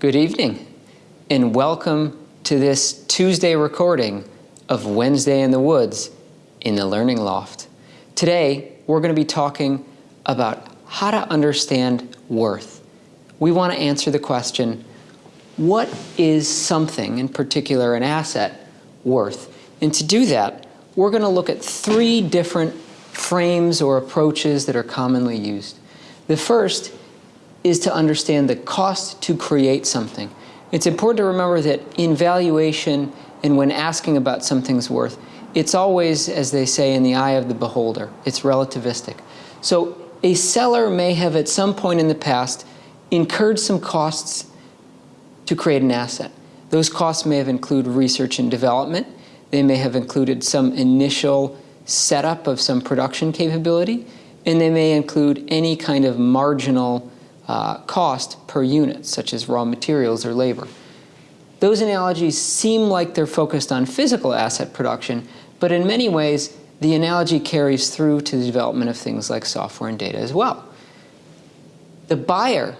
Good evening, and welcome to this Tuesday recording of Wednesday in the Woods in the Learning Loft. Today, we're going to be talking about how to understand worth. We want to answer the question, what is something, in particular an asset, worth? And to do that, we're going to look at three different frames or approaches that are commonly used. The first is to understand the cost to create something. It's important to remember that in valuation and when asking about something's worth, it's always, as they say, in the eye of the beholder. It's relativistic. So a seller may have at some point in the past incurred some costs to create an asset. Those costs may have included research and development. They may have included some initial setup of some production capability, and they may include any kind of marginal uh, cost per unit, such as raw materials or labor. Those analogies seem like they're focused on physical asset production, but in many ways, the analogy carries through to the development of things like software and data as well. The buyer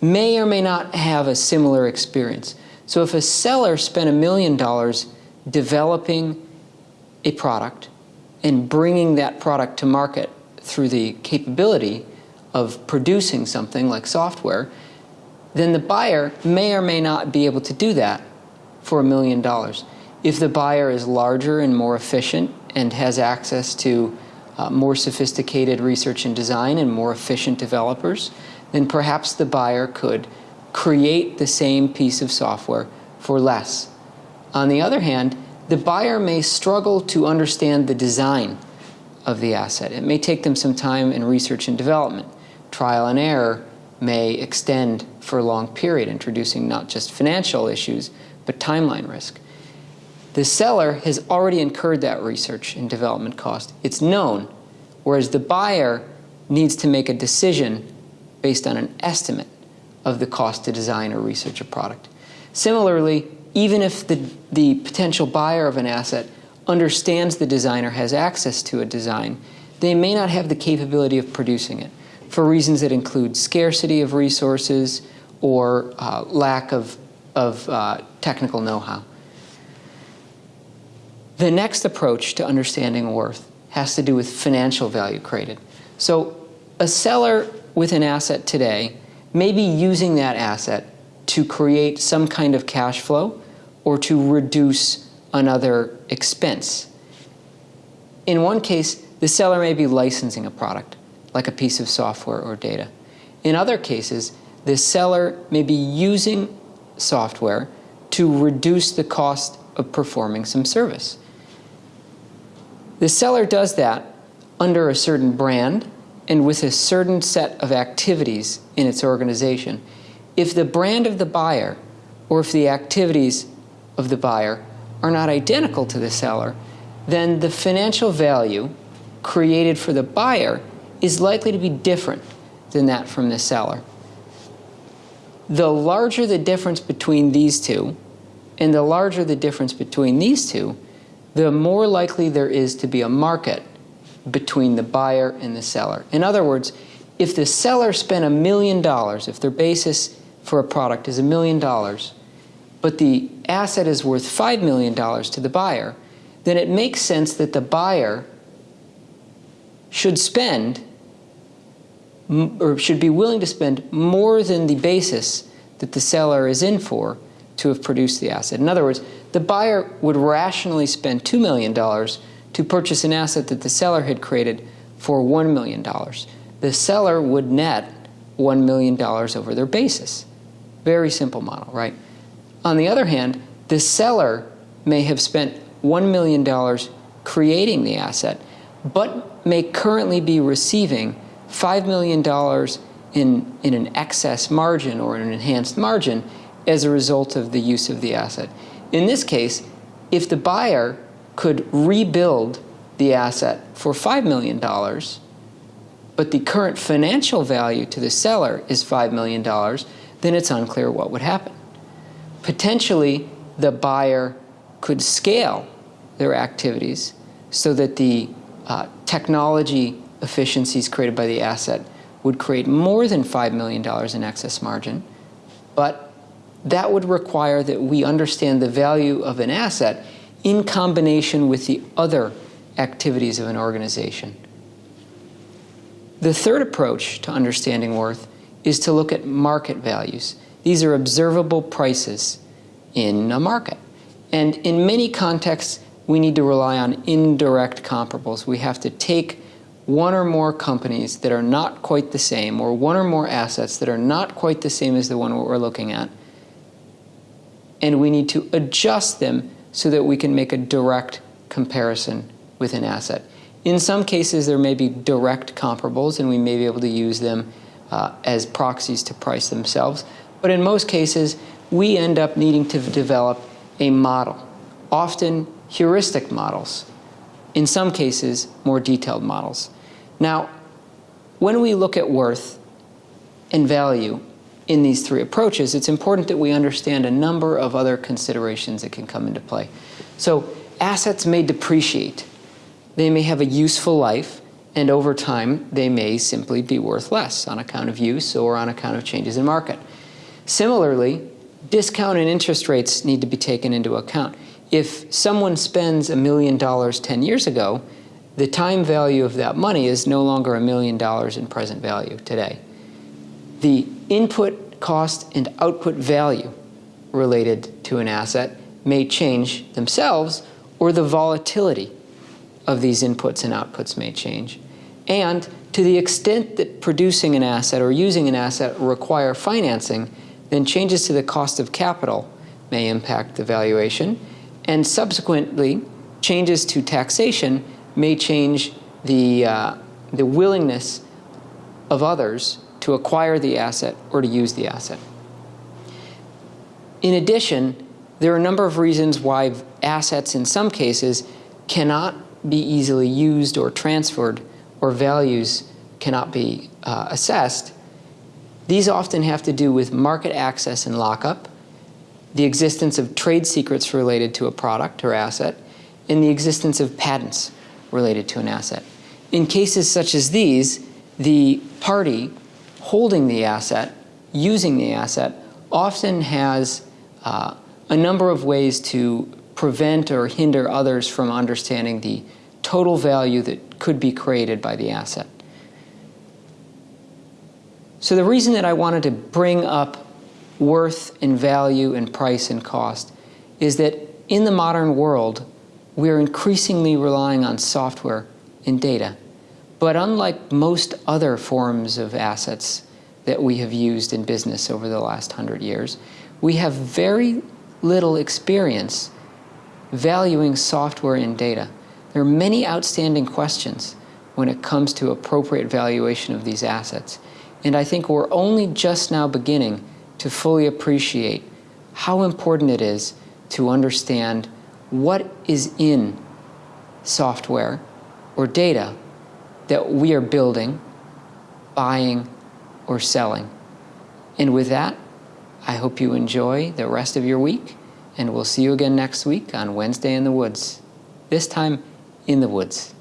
may or may not have a similar experience. So if a seller spent a million dollars developing a product and bringing that product to market through the capability of producing something like software, then the buyer may or may not be able to do that for a million dollars. If the buyer is larger and more efficient and has access to uh, more sophisticated research and design and more efficient developers, then perhaps the buyer could create the same piece of software for less. On the other hand, the buyer may struggle to understand the design of the asset. It may take them some time in research and development. Trial and error may extend for a long period, introducing not just financial issues, but timeline risk. The seller has already incurred that research and development cost. It's known, whereas the buyer needs to make a decision based on an estimate of the cost to design or research a product. Similarly, even if the, the potential buyer of an asset understands the designer has access to a design, they may not have the capability of producing it for reasons that include scarcity of resources or uh, lack of, of uh, technical know-how. The next approach to understanding worth has to do with financial value created. So a seller with an asset today may be using that asset to create some kind of cash flow or to reduce another expense. In one case, the seller may be licensing a product, like a piece of software or data. In other cases, the seller may be using software to reduce the cost of performing some service. The seller does that under a certain brand and with a certain set of activities in its organization. If the brand of the buyer or if the activities of the buyer are not identical to the seller, then the financial value created for the buyer is likely to be different than that from the seller. The larger the difference between these two, and the larger the difference between these two, the more likely there is to be a market between the buyer and the seller. In other words, if the seller spent a million dollars, if their basis for a product is a million dollars, but the asset is worth $5 million to the buyer, then it makes sense that the buyer should spend or should be willing to spend more than the basis that the seller is in for to have produced the asset. In other words, the buyer would rationally spend $2 million to purchase an asset that the seller had created for $1 million. The seller would net $1 million over their basis. Very simple model, right? On the other hand, the seller may have spent $1 million creating the asset, but may currently be receiving $5 million in, in an excess margin or an enhanced margin as a result of the use of the asset. In this case, if the buyer could rebuild the asset for $5 million, but the current financial value to the seller is $5 million, then it's unclear what would happen potentially the buyer could scale their activities so that the uh, technology efficiencies created by the asset would create more than $5 million in excess margin, But that would require that we understand the value of an asset in combination with the other activities of an organization. The third approach to understanding worth is to look at market values. These are observable prices in a market. And in many contexts, we need to rely on indirect comparables. We have to take one or more companies that are not quite the same, or one or more assets that are not quite the same as the one we're looking at, and we need to adjust them so that we can make a direct comparison with an asset. In some cases, there may be direct comparables, and we may be able to use them uh, as proxies to price themselves. But in most cases, we end up needing to develop a model, often heuristic models, in some cases, more detailed models. Now, when we look at worth and value in these three approaches, it's important that we understand a number of other considerations that can come into play. So assets may depreciate. They may have a useful life, and over time, they may simply be worth less on account of use or on account of changes in market. Similarly, discount and interest rates need to be taken into account. If someone spends a million dollars 10 years ago, the time value of that money is no longer a million dollars in present value today. The input cost and output value related to an asset may change themselves or the volatility of these inputs and outputs may change. And to the extent that producing an asset or using an asset require financing, then changes to the cost of capital may impact the valuation, and subsequently changes to taxation may change the, uh, the willingness of others to acquire the asset or to use the asset. In addition, there are a number of reasons why assets in some cases cannot be easily used or transferred or values cannot be uh, assessed. These often have to do with market access and lockup, the existence of trade secrets related to a product or asset, and the existence of patents related to an asset. In cases such as these, the party holding the asset, using the asset, often has uh, a number of ways to prevent or hinder others from understanding the total value that could be created by the asset. So the reason that I wanted to bring up worth and value and price and cost is that in the modern world, we're increasingly relying on software and data. But unlike most other forms of assets that we have used in business over the last hundred years, we have very little experience valuing software and data. There are many outstanding questions when it comes to appropriate valuation of these assets. And I think we're only just now beginning to fully appreciate how important it is to understand what is in software or data that we are building, buying, or selling. And with that, I hope you enjoy the rest of your week, and we'll see you again next week on Wednesday in the Woods, this time in the woods.